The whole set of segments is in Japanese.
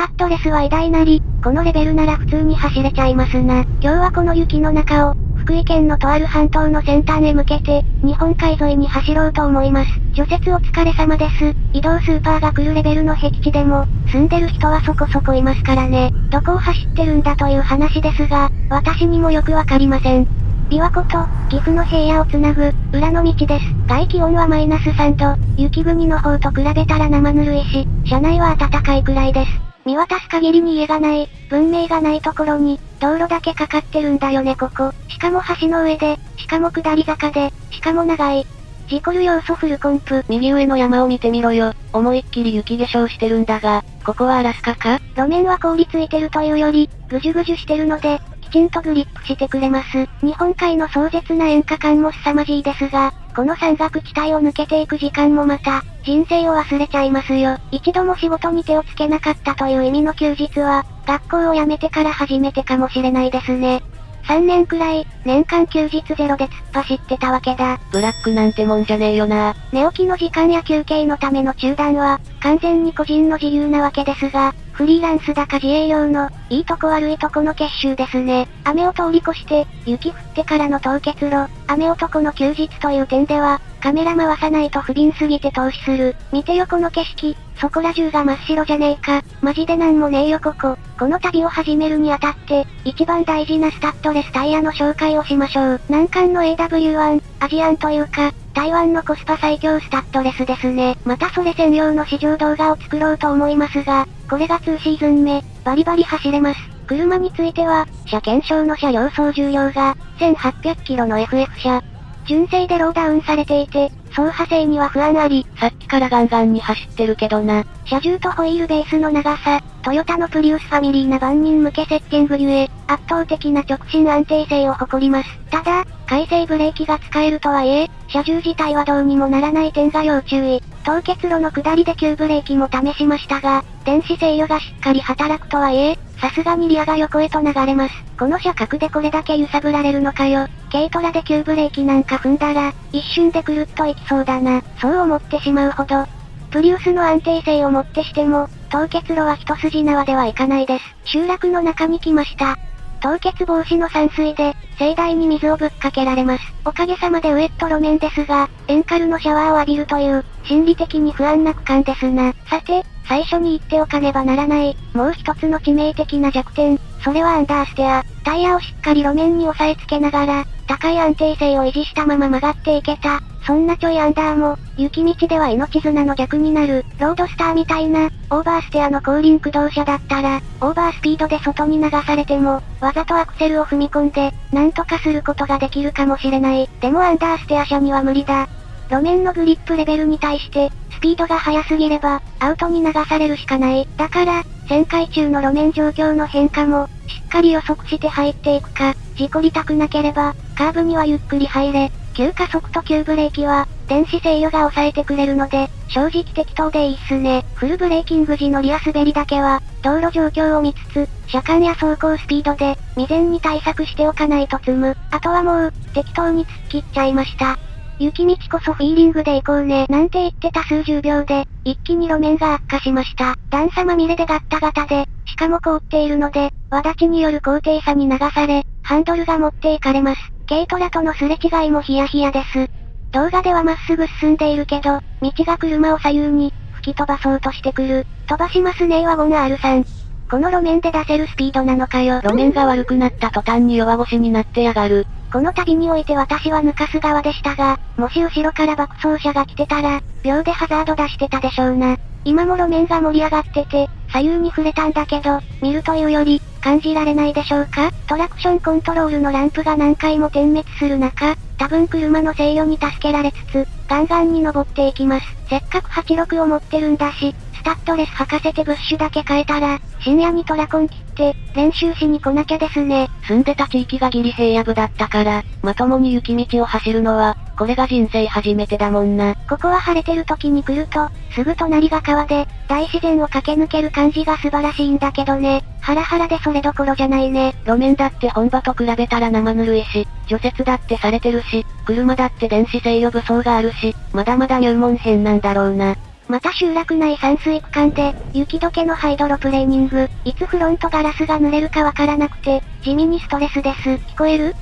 タッドレスは偉大なり、このレベルなら普通に走れちゃいますな。今日はこの雪の中を、福井県のとある半島の先端へ向けて、日本海沿いに走ろうと思います。除雪お疲れ様です。移動スーパーが来るレベルの僻地でも、住んでる人はそこそこいますからね。どこを走ってるんだという話ですが、私にもよくわかりません。琵琶湖と、岐阜の平野をつなぐ、裏の道です。外気温はマイナス3度、雪国の方と比べたら生ぬるいし、車内は暖かいくらいです。見渡す限りに家がない、文明がないところに、道路だけかかってるんだよねここ。しかも橋の上で、しかも下り坂で、しかも長い。事故る要素フルコンプ。右上の山を見てみろよ。思いっきり雪化粧してるんだが、ここはアラスカか？路面は凍りついてるというより、ぐじゅぐじゅしてるので、きちんとグリップしてくれます。日本海の壮絶な演歌感も凄まじいですが、この山岳地帯を抜けていく時間もまた、人生を忘れちゃいますよ。一度も仕事に手をつけなかったという意味の休日は、学校を辞めてから初めてかもしれないですね。3年くらい、年間休日ゼロで突っ走ってたわけだ。ブラックなんてもんじゃねえよな。寝起きの時間や休憩のための中断は、完全に個人の自由なわけですが、フリーランスだか自営業の、いいとこ悪いとこの結集ですね。雨を通り越して、雪降ってからの凍結路、雨男の休日という点では、カメラ回さないと不憫すぎて投資する。見てよこの景色、そこら中が真っ白じゃねえか。マジでなんもねえよここ。この旅を始めるにあたって、一番大事なスタッドレスタイヤの紹介をしましょう。難関の AW1、アジアンというか、台湾のコスパ最強スタッドレスですね。またそれ専用の試乗動画を作ろうと思いますが、これが2シーズン目、バリバリ走れます。車については、車検証の車両総重量が、1800キロの FF 車。純正でローダウンされていて、走破性には不安あり。さっきからガンガンに走ってるけどな。車重とホイールベースの長さ、トヨタのプリウスファミリーな万人向けセッティングゆえ、圧倒的な直進安定性を誇ります。ただ、回生ブレーキが使えるとはいえ、車重自体はどうにもならない点が要注意。凍結路の下りで急ブレーキも試しましたが、電子制御がしっかり働くとはいえ、さすがにリアが横へと流れます。この車角でこれだけ揺さぶられるのかよ。軽トラで急ブレーキなんか踏んだら、一瞬でくるっといきそうだな。そう思ってしまうほど。プリウスの安定性をもってしても、凍結路は一筋縄ではいかないです。集落の中に来ました。凍結防止の散水で、盛大に水をぶっかけられます。おかげさまでウエット路面ですが、エンカルのシャワーを浴びるという、心理的に不安な区間ですな。さて、最初に言っておかねばならない、もう一つの致命的な弱点、それはアンダーステア。タイヤをしっかり路面に押さえつけながら、高い安定性を維持したまま曲がっていけた。そんなちょいアンダーも、雪道では命綱の逆になる、ロードスターみたいな、オーバーステアの後輪駆動車だったら、オーバースピードで外に流されても、わざとアクセルを踏み込んで、なんとかすることができるかもしれない。でもアンダーステア車には無理だ。路面のグリップレベルに対して、スピードが速すぎれば、アウトに流されるしかない。だから、旋回中の路面状況の変化も、しっかり予測して入っていくか、事故りたくなければ、カーブにはゆっくり入れ、急加速と急ブレーキは、電子制御が抑えてくれるので、正直適当でいいっすね。フルブレーキング時のリア滑りだけは、道路状況を見つつ、車間や走行スピードで、未然に対策しておかないと積む。あとはもう、適当に突っ切っちゃいました。雪道こそフィーリングで行こうね、なんて言ってた数十秒で、一気に路面が悪化しました。段差まみれでガッタガタで、しかも凍っているので、輪立ちによる高低差に流され、ハンドルが持っていかれます。軽トラとのすれ違いもヒヤヒヤです。動画ではまっすぐ進んでいるけど、道が車を左右に、吹き飛ばそうとしてくる。飛ばしますねワゴン R さん。この路面で出せるスピードなのかよ。路面が悪くなった途端に弱腰になってやがる。この旅において私は抜かす側でしたが、もし後ろから爆走車が来てたら、秒でハザード出してたでしょうな。今も路面が盛り上がってて、左右に触れたんだけど、見るというより、感じられないでしょうか？トラクションコントロールのランプが何回も点滅する中、多分車の制御に助けられつつ、ガンガンに登っていきます。せっかく86を持ってるんだし、スタッドレス履かせてブッシュだけ変えたら、深夜にトラコン切って、練習しに来なきゃですね。住んでた地域がギリ平野部だったから、まともに雪道を走るのは、これが人生初めてだもんな。ここは晴れてる時に来ると、すぐ隣が川で、大自然を駆け抜ける感じが素晴らしいんだけどね。ハラハラでそれどころじゃないね。路面だって本場と比べたら生ぬるいし、除雪だってされてるし、車だって電子制御武装があるし、まだまだ入門編なんだろうな。また集落内山水区間で、雪解けのハイドロプレーニング、いつフロントガラスが濡れるかわからなくて、地味にストレスです。聞こえる？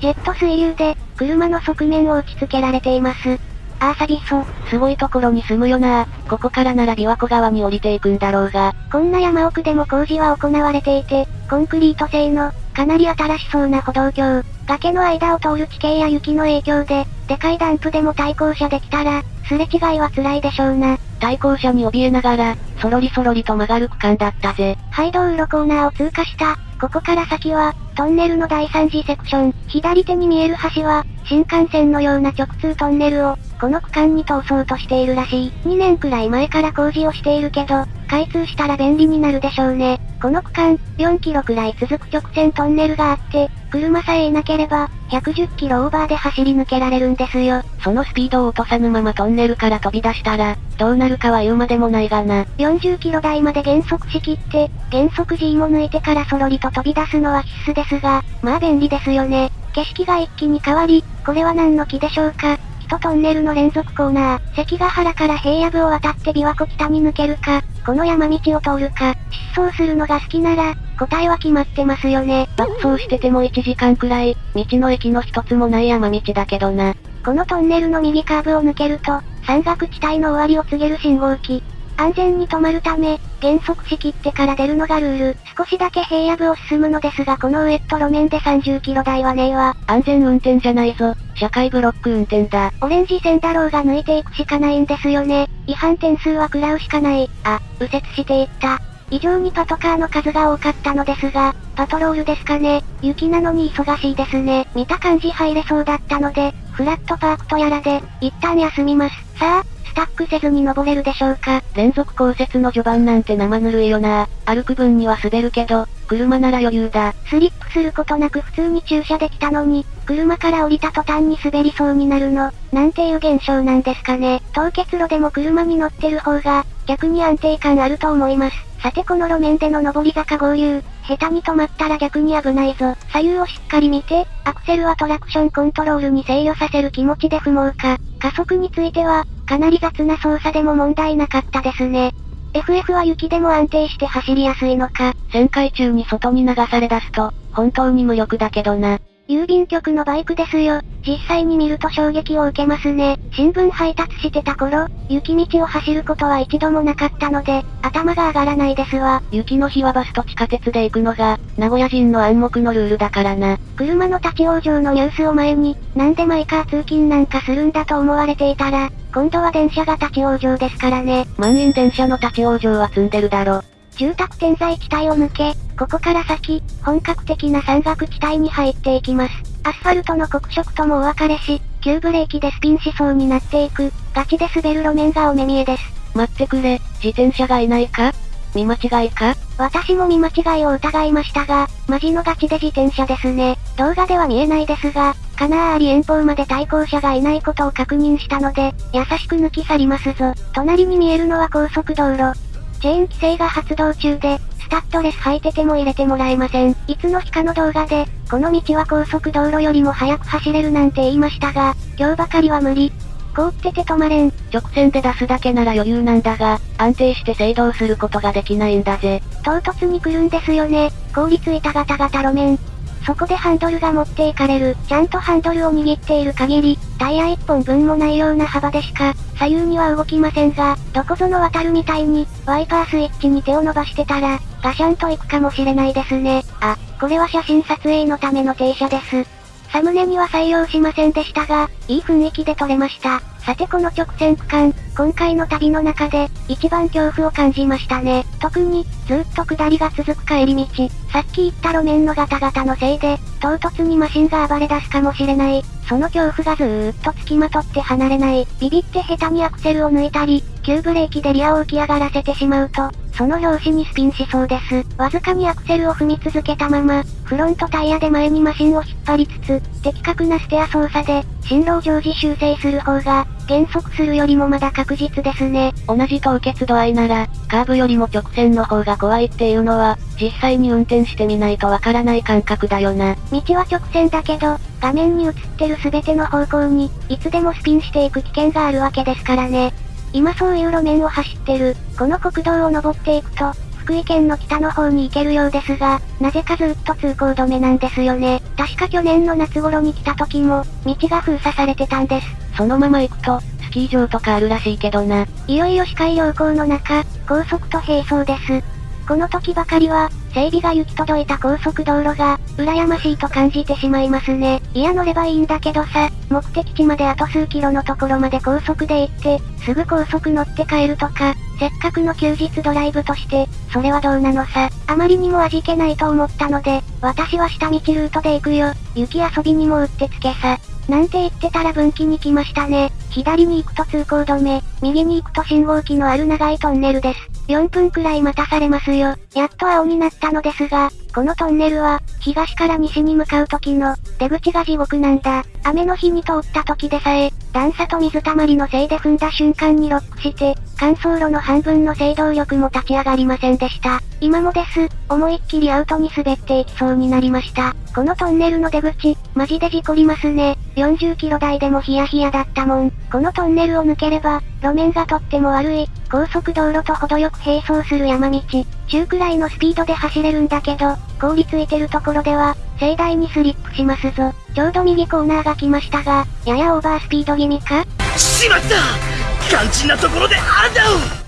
ジェット水流で、車の側面を打ち付けられています。あーサビソ。すごいところに住むよなここからなら琵琶湖側に降りていくんだろうが。こんな山奥でも工事は行われていて、コンクリート製の、かなり新しそうな歩道橋。崖の間を通る地形や雪の影響で、でかいダンプでも対向車できたら、すれ違いは辛いでしょうな。対向車に怯えながら、そろりそろりと曲がる区間だったぜ。ハイ道路コーナーを通過した。ここから先は、トンネルの第3次セクション。左手に見える橋は、新幹線のような直通トンネルを、この区間に通そうとしているらしい。2年くらい前から工事をしているけど、開通したら便利になるでしょうね。この区間、4キロくらい続く直線トンネルがあって、車さえいなければ、110キロオーバーで走り抜けられるんですよ。そのスピードを落とさぬままトンネルから飛び出したら、どうなるかは言うまでもないがな。40キロ台まで減速しきって、減速 G も抜いてからそろりと飛び出すのは必須ですが、まあ便利ですよね。景色が一気に変わり、これは何の木でしょうか？1トンネルの連続コーナー、関ヶ原から平野部を渡って琵琶湖北に抜けるか、この山道を通るか、疾走するのが好きなら、答えは決まってますよね。爆走してても1時間くらい、道の駅の一つもない山道だけどな。このトンネルの右カーブを抜けると、山岳地帯の終わりを告げる信号機。安全に止まるため、減速しきってから出るのがルール。少しだけ平野部を進むのですがこのウエット路面で30キロ台はねえわ。安全運転じゃないぞ。社会ブロック運転だ。オレンジ線だろうが抜いていくしかないんですよね。違反点数は食らうしかない。あ、右折していった。異常にパトカーの数が多かったのですが、パトロールですかね。雪なのに忙しいですね。見た感じ入れそうだったので、フラットパークとやらで、一旦休みます。さあ、タックせずに登れるでしょうか？連続降雪の序盤なんて生ぬるいよな。歩く分には滑るけど、車なら余裕だ。スリップすることなく普通に駐車できたのに、車から降りた途端に滑りそうになるの、なんていう現象なんですかね。凍結路でも車に乗ってる方が、逆に安定感あると思います。さてこの路面での上り坂合流、下手に止まったら逆に危ないぞ。左右をしっかり見て、アクセルはトラクションコントロールに制御させる気持ちで踏もうか。加速については、かなり雑な操作でも問題なかったですね。FF は雪でも安定して走りやすいのか。旋回中に外に流され出すと、本当に無力だけどな。郵便局のバイクですよ。実際に見ると衝撃を受けますね。新聞配達してた頃、雪道を走ることは一度もなかったので、頭が上がらないですわ。雪の日はバスと地下鉄で行くのが、名古屋人の暗黙のルールだからな。車の立ち往生のニュースを前に、なんでマイカー通勤なんかするんだと思われていたら、今度は電車が立ち往生ですからね。満員電車の立ち往生は積んでるだろ。住宅点在地帯を抜け、ここから先、本格的な山岳地帯に入っていきます。アスファルトの黒色ともお別れし、急ブレーキでスピンしそうになっていく、ガチで滑る路面がお目見えです。待ってくれ、自転車がいないか？見間違いか？私も見間違いを疑いましたが、マジのガチで自転車ですね。動画では見えないですが、かなーり遠方まで対向車がいないことを確認したので、優しく抜き去りますぞ。隣に見えるのは高速道路。チェーン規制が発動中で、スタッドレス履いてても入れてもらえません。いつの日かの動画で、この道は高速道路よりも速く走れるなんて言いましたが、今日ばかりは無理。凍ってて止まれん。直線で出すだけなら余裕なんだが、安定して制動することができないんだぜ。唐突に来るんですよね。凍りついたガタガタ路面。そこでハンドルが持っていかれる。ちゃんとハンドルを握っている限り、タイヤ1本分もないような幅でしか、左右には動きませんが、どこぞの渡るみたいに、ワイパースイッチに手を伸ばしてたら、ガシャンと行くかもしれないですね。あ、これは写真撮影のための停車です。サムネには採用しませんでしたが、いい雰囲気で撮れました。さてこの直線区間、今回の旅の中で、一番恐怖を感じましたね。特に、ずっと下りが続く帰り道、さっき言った路面のガタガタのせいで、唐突にマシンが暴れ出すかもしれない。その恐怖がずーっと付きまとって離れない。ビビって下手にアクセルを抜いたり、急ブレーキでリアを浮き上がらせてしまうと、その拍子にスピンしそうです。わずかにアクセルを踏み続けたまま、フロントタイヤで前にマシンを引っ張りつつ、的確なステア操作で、進路を常時修正する方が、減速するよりもまだ確実ですね。同じ凍結度合いなら、カーブよりも直線の方が怖いっていうのは、実際に運転してみないとわからない感覚だよな。道は直線だけど、画面に映ってる全ての方向に、いつでもスピンしていく危険があるわけですからね。今そういう路面を走ってる、この国道を登っていくと、福井県の北の方に行けるようですが、なぜかずっと通行止めなんですよね。確か去年の夏頃に来た時も、道が封鎖されてたんです。そのまま行くと、スキー場とかあるらしいけどな。いよいよ視界良好の中、高速と並走です。この時ばかりは、整備が行き届いた高速道路が、羨ましいと感じてしまいますね。いや乗ればいいんだけどさ、目的地まであと数キロのところまで高速で行って、すぐ高速乗って帰るとか、せっかくの休日ドライブとして、それはどうなのさ。あまりにも味気ないと思ったので、私は下道ルートで行くよ。雪遊びにもうってつけさ。なんて言ってたら分岐に来ましたね。左に行くと通行止め、右に行くと信号機のある長いトンネルです。4分くらい待たされますよ。やっと青になったのですが、このトンネルは、東から西に向かう時の、出口が地獄なんだ。雨の日に通った時でさえ、段差と水たまりのせいで踏んだ瞬間にロックして、乾燥路の半分の制動力も立ち上がりませんでした。今もです、思いっきりアウトに滑っていきそうになりました。このトンネルの出口、マジで事故りますね。40キロ台でもヒヤヒヤだったもん。このトンネルを抜ければ、路面がとっても悪い、高速道路と程よく並走する山道、中くらいのスピードで走れるんだけど、凍りついてるところでは、盛大にスリップしますぞ。ちょうど右コーナーが来ましたが、ややオーバースピード気味か？しまった肝心なところであんだ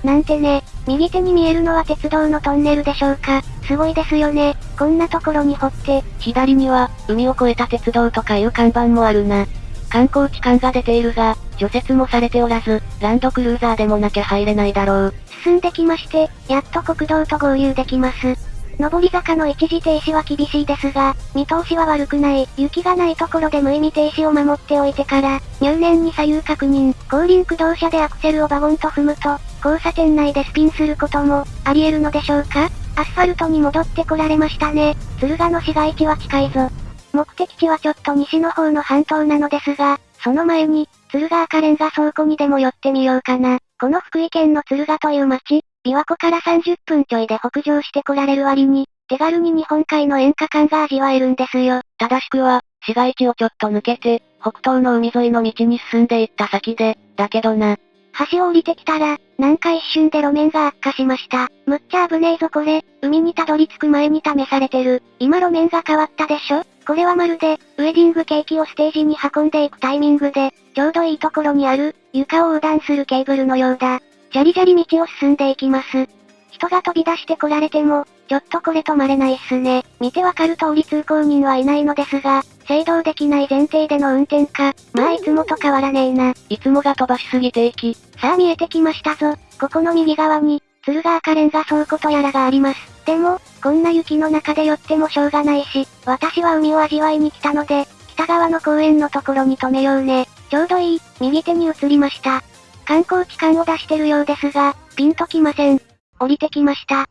なんてね、右手に見えるのは鉄道のトンネルでしょうか？すごいですよね。こんなところに掘って。左には、海を越えた鉄道とかいう看板もあるな。観光地感が出ているが、除雪もされておらず、ランドクルーザーでもなきゃ入れないだろう。進んできまして、やっと国道と合流できます。上り坂の一時停止は厳しいですが、見通しは悪くない。雪がないところで無意味停止を守っておいてから、入念に左右確認。後輪駆動車でアクセルをバゴンと踏むと、交差点内でスピンすることも、あり得るのでしょうか？アスファルトに戻ってこられましたね。敦賀の市街地は近いぞ。目的地はちょっと西の方の半島なのですが、その前に、敦賀赤レンガ倉庫にでも寄ってみようかな。この福井県の敦賀という町、琵琶湖から30分ちょいで北上してこられる割に、手軽に日本海の演歌感が味わえるんですよ。正しくは、市街地をちょっと抜けて、北東の海沿いの道に進んでいった先で、だけどな。橋を降りてきたら、なんか一瞬で路面が悪化しました。むっちゃ危ねえぞこれ、海にたどり着く前に試されてる。今路面が変わったでしょ？これはまるで、ウェディングケーキをステージに運んでいくタイミングで、ちょうどいいところにある、床を横断するケーブルのようだ。じゃりじゃり道を進んでいきます。人が飛び出して来られても、ちょっとこれ止まれないっすね。見てわかる通り通行人はいないのですが、制動できない前提での運転か、まあいつもと変わらねえな。いつもが飛ばしすぎていき。さあ見えてきましたぞ。ここの右側に、鶴ヶ赤レンガ倉庫とやらがあります。でも、こんな雪の中で寄ってもしょうがないし、私は海を味わいに来たので、北側の公園のところに止めようね。ちょうどいい、右手に移りました。観光地感を出してるようですが、ピンときません。降りてきました。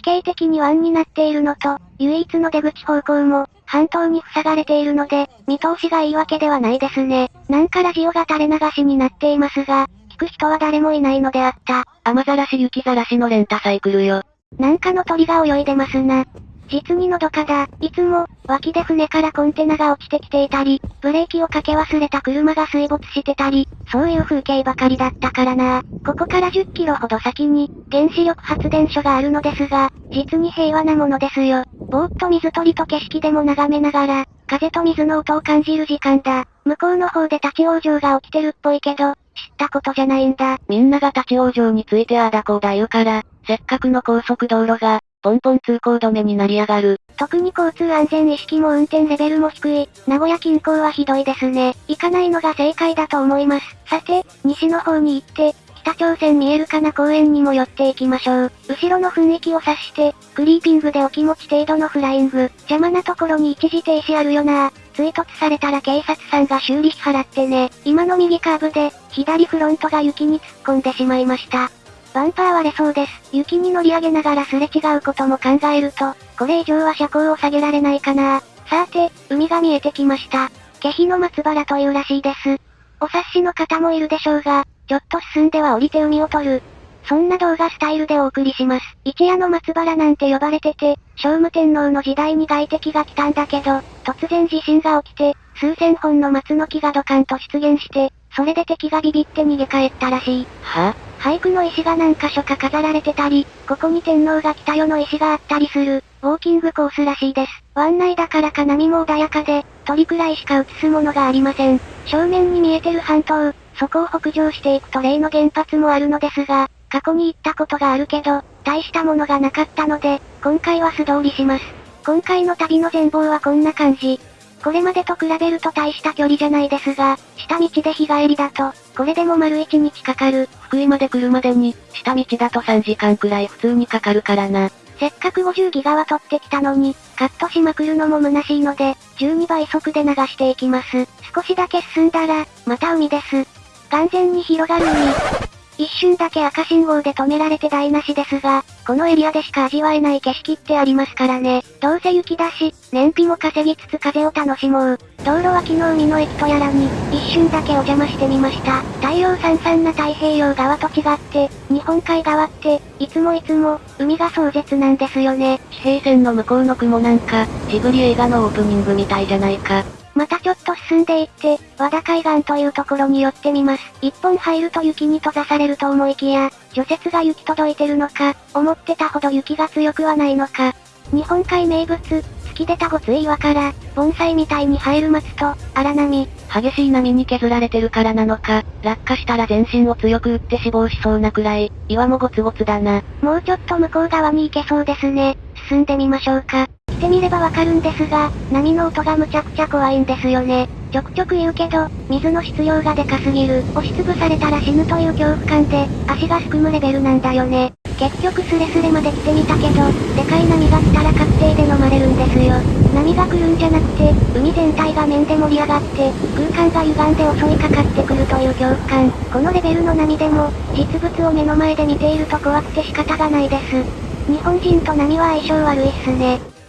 地形的に湾になっているのと、唯一の出口方向も、半島に塞がれているので、見通しがいいわけではないですね。なんかラジオが垂れ流しになっていますが、聞く人は誰もいないのであった。雨ざらし雪ざらしのレンタサイクルよ。なんかの鳥が泳いでますな。実にのどかだ。いつも、脇で船からコンテナが落ちてきていたり、ブレーキをかけ忘れた車が水没してたり、そういう風景ばかりだったからな。ここから10キロほど先に、原子力発電所があるのですが、実に平和なものですよ。ぼーっと水鳥と景色でも眺めながら、風と水の音を感じる時間だ。向こうの方で立ち往生が起きてるっぽいけど、知ったことじゃないんだ。みんなが立ち往生についてああだこうだ言うから、せっかくの高速道路が、ポンポン通行止めになりやがる。特に交通安全意識も運転レベルも低い、名古屋近郊はひどいですね。行かないのが正解だと思います。さて、西の方に行って、北朝鮮見えるかな公園にも寄っていきましょう。後ろの雰囲気を察して、クリーピングでお気持ち程度のフライング。邪魔なところに一時停止あるよな追突されたら警察さんが修理費払ってね。今の右カーブで、左フロントが雪に突っ込んでしまいました。バンパー割れそうです。雪に乗り上げながらすれ違うことも考えると、これ以上は車高を下げられないかな。さて、海が見えてきました。気比の松原というらしいです。お察しの方もいるでしょうが、ちょっと進んでは降りて海を取る。そんな動画スタイルでお送りします。一夜の松原なんて呼ばれてて、聖武天皇の時代に外敵が来たんだけど、突然地震が起きて、数千本の松の木がドカンと出現して、それで敵がビビって逃げ帰ったらしい。は？俳句の石が何箇所か飾られてたり、ここに天皇が来たよの石があったりする、ウォーキングコースらしいです。湾内だからか波も穏やかで、鳥くらいしか映すものがありません。正面に見えてる半島、そこを北上していくと例の原発もあるのですが、過去に行ったことがあるけど、大したものがなかったので、今回は素通りします。今回の旅の全貌はこんな感じ。これまでと比べると大した距離じゃないですが、下道で日帰りだと、これでも丸1日かかる。福井まで来るまでに、下道だと3時間くらい普通にかかるからな。せっかく50ギガは取ってきたのに、カットしまくるのも虚しいので、12倍速で流していきます。少しだけ進んだら、また海です。完全に広がる海。一瞬だけ赤信号で止められて台無しですが、このエリアでしか味わえない景色ってありますからね。どうせ雪だし、燃費も稼ぎつつ風を楽しもう。道路脇の海の駅とやらに、一瞬だけお邪魔してみました。太陽さんさんな太平洋側と違って、日本海側って、いつもいつも、海が壮絶なんですよね。地平線の向こうの雲なんか、ジブリ映画のオープニングみたいじゃないか。またちょっと進んでいって、和田海岸というところに寄ってみます。一本入ると雪に閉ざされると思いきや、除雪が雪届いてるのか、思ってたほど雪が強くはないのか。日本海名物、突き出たごつい岩から、盆栽みたいに生える松と、荒波。激しい波に削られてるからなのか、落下したら全身を強く打って死亡しそうなくらい、岩もゴツゴツだな。もうちょっと向こう側に行けそうですね。進んでみましょうか。てみればわかるんですが、波の音がむちゃくちゃ怖いんですよね。ちょくちょく言うけど、水の質量がでかすぎる。押しつぶされたら死ぬという恐怖感で、足がすくむレベルなんだよね。結局スレスレまで来てみたけど、でかい波が来たら確定で飲まれるんですよ。波が来るんじゃなくて、海全体が面で盛り上がって、空間が歪んで襲いかかってくるという恐怖感。このレベルの波でも、実物を目の前で見ていると怖くて仕方がないです。日本人と波は相性悪いっすね。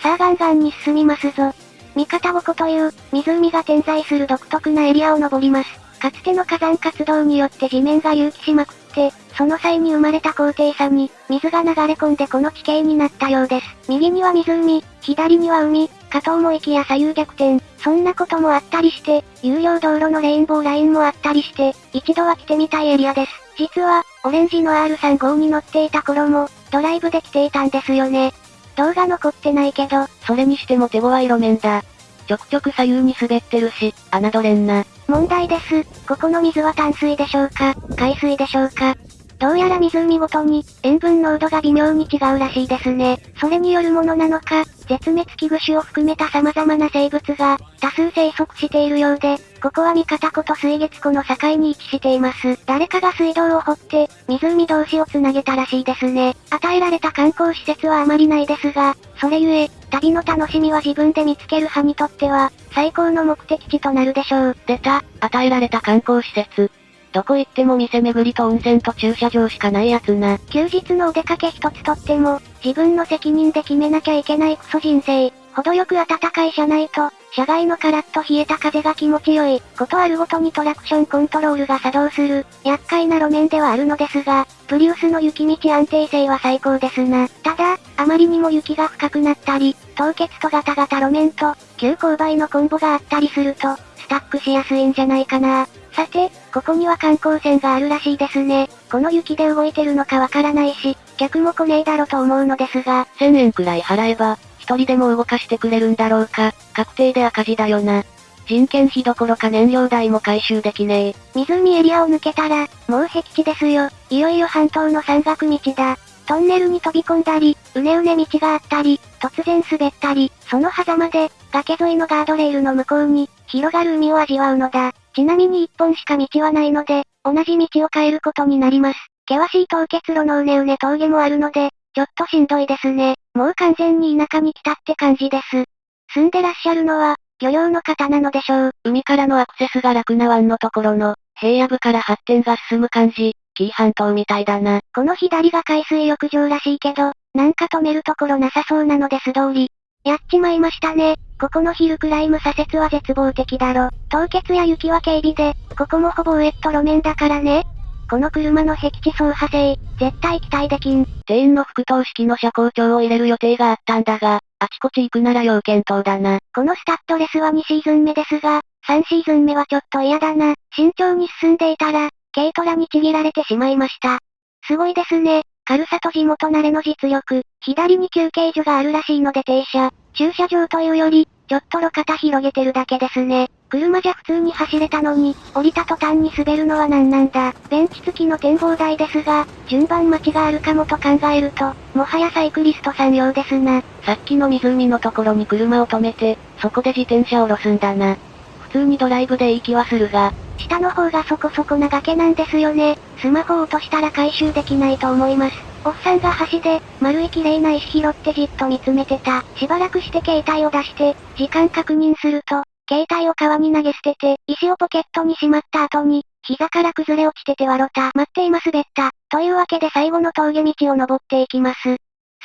さあガンガンに進みますぞ。三方五湖という、湖が点在する独特なエリアを登ります。かつての火山活動によって地面が隆起しまくって、その際に生まれた高低差に、水が流れ込んでこの地形になったようです。右には湖、左には海、かと思いきや左右逆転、そんなこともあったりして、有料道路のレインボーラインもあったりして、一度は来てみたいエリアです。実は、オレンジの R35 に乗っていた頃も、ドライブで来ていたんですよね。動画残ってないけど、それにしても手強い路面だ。ちょくちょく左右に滑ってるし、侮れんな。問題です。ここの水は淡水でしょうか海水でしょうかどうやら湖ごとに、塩分濃度が微妙に違うらしいですね。それによるものなのか、絶滅危惧種を含めた様々な生物が、多数生息しているようで、ここは三方湖と水月湖の境に位置しています。誰かが水道を掘って、湖同士をつなげたらしいですね。与えられた観光施設はあまりないですが、それゆえ、旅の楽しみは自分で見つける派にとっては、最高の目的地となるでしょう。出た、与えられた観光施設。どこ行っても店巡りと温泉と駐車場しかないやつな。休日のお出かけ一つとっても、自分の責任で決めなきゃいけないクソ人生。程よく暖かい車内と、車外のカラッと冷えた風が気持ちよい、ことあるごとにトラクションコントロールが作動する、厄介な路面ではあるのですが、プリウスの雪道安定性は最高ですな。ただ、あまりにも雪が深くなったり、凍結とガタガタ路面と、急勾配のコンボがあったりすると、スタックしやすいんじゃないかな。さて、ここには観光船があるらしいですね。この雪で動いてるのかわからないし、客も来ねえだろと思うのですが。1000円くらい払えば、一人でも動かしてくれるんだろうか。確定で赤字だよな。人件費どころか燃料代も回収できねえ。湖エリアを抜けたら、もう僻地ですよ。いよいよ半島の山岳道だ。トンネルに飛び込んだり、うねうね道があったり、突然滑ったり、その狭間で、崖沿いのガードレールの向こうに、広がる海を味わうのだ。ちなみに一本しか道はないので、同じ道を変えることになります。険しい凍結路のうねうね峠もあるので、ちょっとしんどいですね。もう完全に田舎に来たって感じです。住んでらっしゃるのは、漁業の方なのでしょう。海からのアクセスが楽な湾のところの、平野部から発展が進む感じ、紀伊半島みたいだな。この左が海水浴場らしいけど、なんか止めるところなさそうなので素通り。やっちまいましたね。ここのヒルクライム左折は絶望的だろ。凍結や雪は警備で、ここもほぼウエット路面だからね。この車の僻地走破性、絶対期待できん。店員の副投式の車高調を入れる予定があったんだが、あちこち行くなら要検討だな。このスタッドレスは2シーズン目ですが、3シーズン目はちょっと嫌だな。慎重に進んでいたら、軽トラにちぎられてしまいました。すごいですね。軽さと地元慣れの実力。左に休憩所があるらしいので停車。駐車場というより、ちょっと路肩広げてるだけですね。車じゃ普通に走れたのに、降りた途端に滑るのは何なんだ。ベンチ付きの展望台ですが、順番待ちがあるかもと考えると、もはやサイクリストさん用ですな。さっきの湖のところに車を止めて、そこで自転車を下ろすんだな。普通にドライブでいい気はするが、下の方がそこそこな崖なんですよね。スマホを落としたら回収できないと思います。おっさんが橋で、丸い綺麗な石拾ってじっと見つめてた。しばらくして携帯を出して、時間確認すると、携帯を川に投げ捨てて、石をポケットにしまった後に、膝から崩れ落ちてて笑った。待っていますべった。というわけで最後の峠道を登っていきます。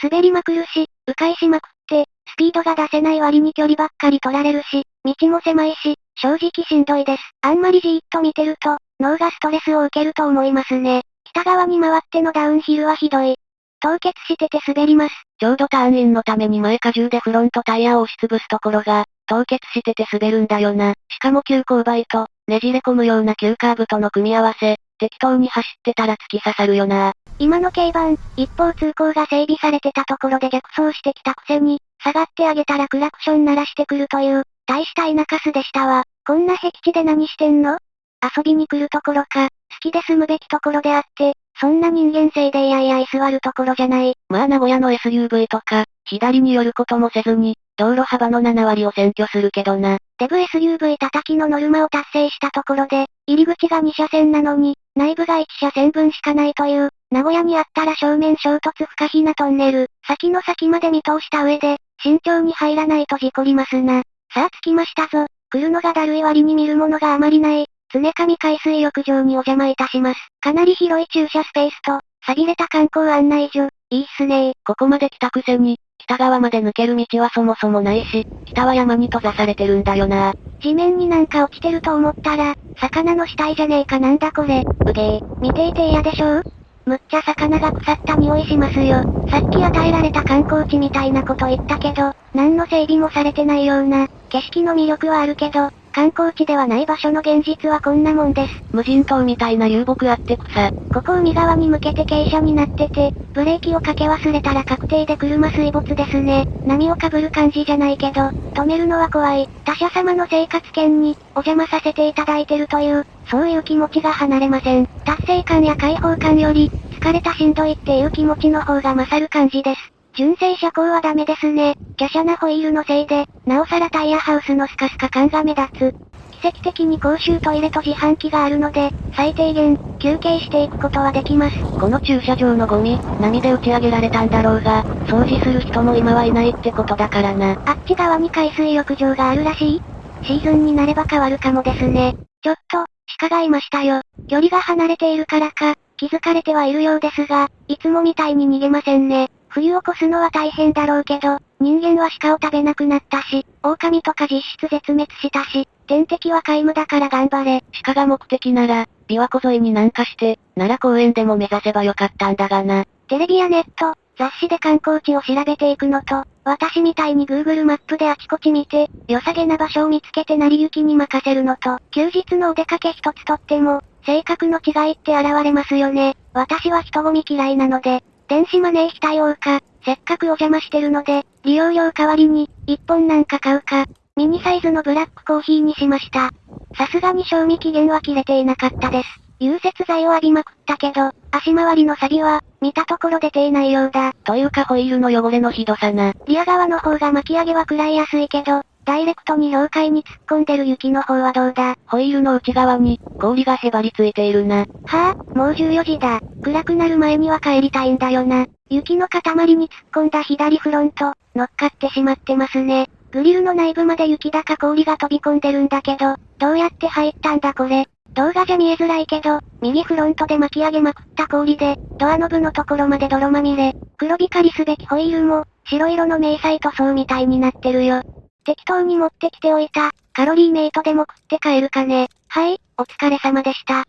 滑りまくるし、迂回しまくって、スピードが出せない割に距離ばっかり取られるし、道も狭いし、正直しんどいです。あんまりじーっと見てると、脳がストレスを受けると思いますね。北側に回ってのダウンヒルはひどい。凍結してて滑ります。ちょうどターンインのために前荷重でフロントタイヤを押しつぶすところが、凍結してて滑るんだよな。しかも急勾配と、ねじれ込むような急カーブとの組み合わせ、適当に走ってたら突き刺さるよな。今の軽バン、一方通行が整備されてたところで逆走してきたくせに、下がってあげたらクラクション鳴らしてくるという、大した田舎スでしたわ。こんな僻地で何してんの？遊びに来るところか、好きで住むべきところであって、そんな人間性でいやいや居座るところじゃない。まあ名古屋の SUV とか、左に寄ることもせずに、道路幅の7割を占拠するけどな。デブ SUV 叩きのノルマを達成したところで、入り口が2車線なのに、内部が1車線分しかないという、名古屋にあったら正面衝突不可避なトンネル、先の先まで見通した上で、慎重に入らないと事故りますな。さあ着きましたぞ。来るのがだるい割に見るものがあまりない。常上海水浴場にお邪魔いたします。かなり広い駐車スペースと、錆びれた観光案内所。いいっすねここまで来たくせに、北側まで抜ける道はそもそもないし、北は山に閉ざされてるんだよな。地面になんか落ちてると思ったら、魚の死体じゃねえかなんだこれ。うげー、見ていて嫌でしょう？むっちゃ魚が腐った匂いしますよ。さっき与えられた観光地みたいなこと言ったけど、何の整備もされてないような、景色の魅力はあるけど、観光地ではない場所の現実はこんなもんです。無人島みたいな流木あって草。ここ海側に向けて傾斜になってて、ブレーキをかけ忘れたら確定で車水没ですね。波をかぶる感じじゃないけど、止めるのは怖い。他者様の生活圏に、お邪魔させていただいてるという、そういう気持ちが離れません。達成感や解放感より、疲れたしんどいっていう気持ちの方が勝る感じです。純正車高はダメですね。華奢なホイールのせいで、なおさらタイヤハウスのスカスカ感が目立つ。奇跡的に公衆トイレと自販機があるので、最低限、休憩していくことはできます。この駐車場のゴミ、波で打ち上げられたんだろうが、掃除する人も今はいないってことだからな。あっち側に海水浴場があるらしいシーズンになれば変わるかもですね。ちょっと、鹿がいましたよ。距離が離れているからか、気づかれてはいるようですが、いつもみたいに逃げませんね。冬を越すのは大変だろうけど、人間は鹿を食べなくなったし、狼とか実質絶滅したし、天敵は皆無だから頑張れ。鹿が目的なら、琵琶湖沿いに南下して、奈良公園でも目指せばよかったんだがな。テレビやネット、雑誌で観光地を調べていくのと、私みたいに Google マップであちこち見て、良さげな場所を見つけて成り行きに任せるのと、休日のお出かけ一つとっても、性格の違いって現れますよね。私は人混み嫌いなので、電子マネー非対応か、せっかくお邪魔してるので、利用料代わりに、1本なんか買うか、ミニサイズのブラックコーヒーにしました。さすがに賞味期限は切れていなかったです。融雪剤を浴びまくったけど、足回りの錆は、見たところ出ていないようだ。というかホイールの汚れのひどさな。リア側の方が巻き上げは食らいやすいけど、ダイレクトに氷海に突っ込んでる雪の方はどうだ？ホイールの内側に、氷がへばりついているな。はあ、もう14時だ。暗くなる前には帰りたいんだよな。雪の塊に突っ込んだ左フロント、乗っかってしまってますね。グリルの内部まで雪だか氷が飛び込んでるんだけど、どうやって入ったんだこれ？動画じゃ見えづらいけど、右フロントで巻き上げまくった氷で、ドアノブのところまで泥まみれ。黒光りすべきホイールも、白色の迷彩塗装みたいになってるよ。適当に持ってきておいた、カロリーメイトでも食って帰るかね。はい、お疲れ様でした。